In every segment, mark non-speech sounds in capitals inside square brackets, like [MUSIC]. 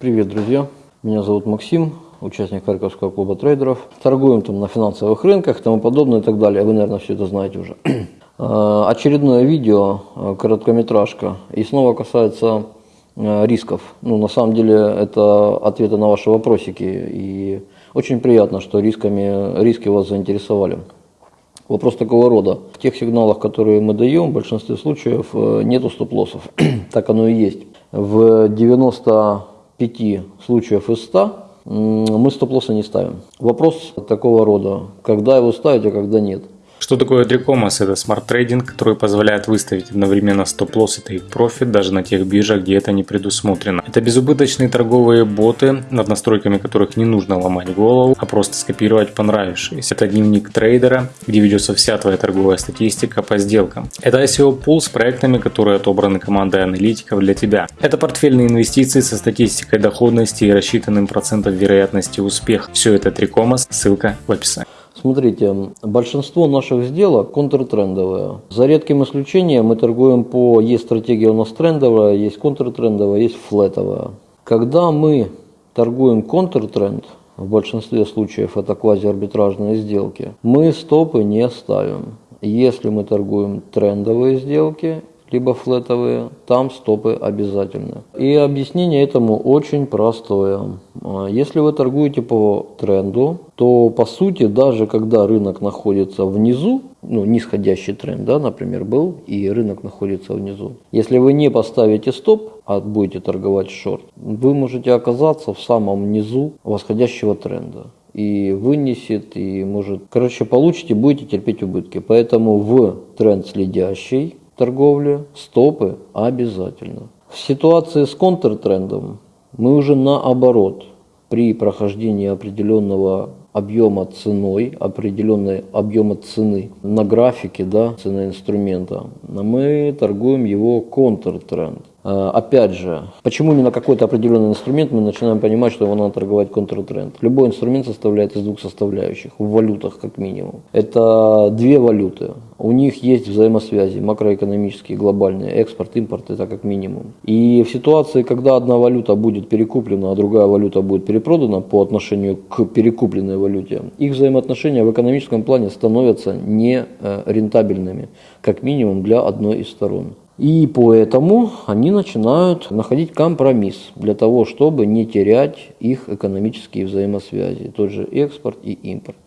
Привет, друзья! Меня зовут Максим, участник Харьковского клуба трейдеров. Торгуем там на финансовых рынках и тому подобное и так далее. Вы, наверное, все это знаете уже. Э, [CLEARS THROAT] очередное видео, э, короткометражка. И снова касается э, рисков. Ну, на самом деле, это ответы на ваши вопросики. И очень приятно, что рисками, риски вас заинтересовали. Вопрос такого рода. В тех сигналах, которые мы даем, в большинстве случаев нету стоп-лоссов. [CLEARS THROAT] так оно и есть. В 95 случаев из 100 мы стоп-лосса не ставим. Вопрос такого рода, когда его ставить, а когда нет. Что такое 3Commas? Это smart trading, который позволяет выставить одновременно стоп-лосс и тейк-профит даже на тех биржах, где это не предусмотрено. Это безубыточные торговые боты, над настройками которых не нужно ломать голову, а просто скопировать понравившиеся. Это дневник трейдера, где ведется вся твоя торговая статистика по сделкам. Это ICO пул с проектами, которые отобраны командой аналитиков для тебя. Это портфельные инвестиции со статистикой доходности и рассчитанным процентом вероятности успеха. Все это 3Commas, ссылка в описании. Смотрите, большинство наших сделок контртрендовые. За редким исключением мы торгуем по, есть стратегия у нас трендовая, есть контртрендовая, есть флетовая. Когда мы торгуем контртренд, в большинстве случаев это квазиарбитражные сделки, мы стопы не ставим. Если мы торгуем трендовые сделки, либо флетовые, там стопы обязательны. И объяснение этому очень простое. А, если вы торгуете по тренду, то по сути, даже когда рынок находится внизу, ну, нисходящий тренд, да, например, был, и рынок находится внизу. Если вы не поставите стоп, а будете торговать шорт, вы можете оказаться в самом низу восходящего тренда и вынесет, и может... Короче, получите, будете терпеть убытки. Поэтому в тренд следящий торговле стопы обязательно. В ситуации с контртрендом мы уже наоборот при прохождении определенного объема ценой, определенной объема цены на графике да, цены инструмента, мы торгуем его контртренд. А, опять же, почему именно какой-то определенный инструмент мы начинаем понимать, что его надо торговать контртренд? Любой инструмент составляет из двух составляющих, в валютах как минимум. Это две валюты. У них есть взаимосвязи макроэкономические, глобальные, экспорт, импорт, это как минимум. И в ситуации, когда одна валюта будет перекуплена, а другая валюта будет перепродана по отношению к перекупленной валюте, их взаимоотношения в экономическом плане становятся не э, рентабельными, как минимум для одной из сторон. И поэтому они начинают находить компромисс для того, чтобы не терять их экономические взаимосвязи, тот же экспорт и импорт.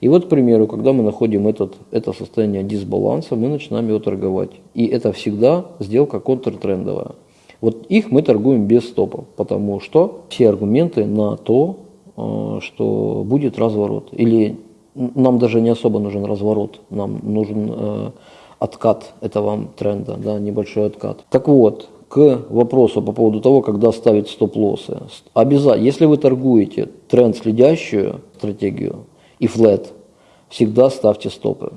И вот, к примеру, когда мы находим этот, это состояние дисбаланса, мы начинаем его торговать. И это всегда сделка контртрендовая. Вот их мы торгуем без стопов, потому что все аргументы на то, что будет разворот. Или нам даже не особо нужен разворот, нам нужен э, откат этого тренда, да, небольшой откат. Так вот, к вопросу по поводу того, когда ставить стоп-лоссы. Обязательно, если вы торгуете тренд следящую стратегию и флет, всегда ставьте стопы.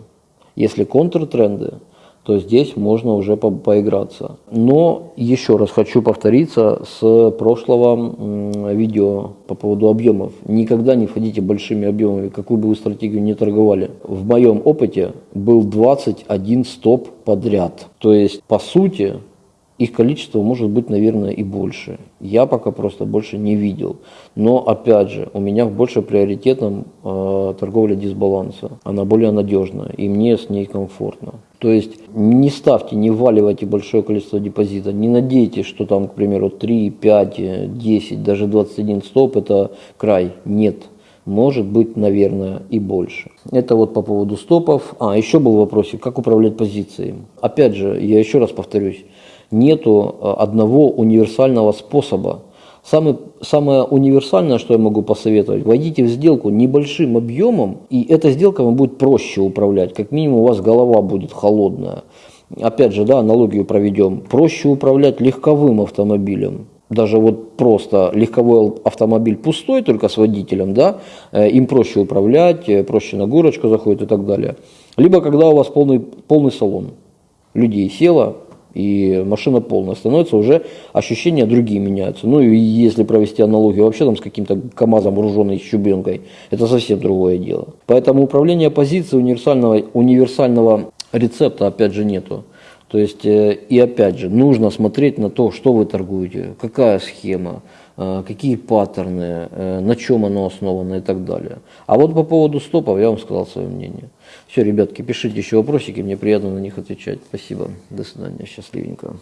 Если контртренды, то здесь можно уже по поиграться. Но еще раз хочу повториться с прошлого видео по поводу объемов. Никогда не входите большими объемами, какую бы вы стратегию не торговали. В моем опыте был 21 стоп подряд. То есть, по сути, их количество может быть, наверное, и больше. Я пока просто больше не видел. Но, опять же, у меня больше приоритетом э, торговля дисбаланса. Она более надежная, и мне с ней комфортно. То есть не ставьте, не вваливайте большое количество депозита, не надейтесь, что там, к примеру, 3, 5, 10, даже 21 стоп – это край. Нет, может быть, наверное, и больше. Это вот по поводу стопов. А, еще был вопросик, как управлять позицией. Опять же, я еще раз повторюсь, нету э, одного универсального способа. Самый, самое универсальное, что я могу посоветовать, войдите в сделку небольшим объемом, и эта сделка вам будет проще управлять. Как минимум у вас голова будет холодная. Опять же, да, аналогию проведем. Проще управлять легковым автомобилем. Даже вот просто легковой автомобиль пустой, только с водителем, да, э, им проще управлять, э, проще на горочку заходит и так далее. Либо когда у вас полный, полный салон, людей село, и машина полная становится, уже ощущения другие меняются. Ну и если провести аналогию вообще там с каким-то КАМАЗом, вооруженной щебенкой, это совсем другое дело. Поэтому управление позицией универсального, универсального рецепта опять же нету. То есть, э, и опять же, нужно смотреть на то, что вы торгуете, какая схема, какие паттерны, э, на чем оно основано и так далее. А вот по поводу стопов я вам сказал свое мнение. Все, ребятки, пишите еще вопросики, мне приятно на них отвечать. Спасибо, до свидания, счастливенько.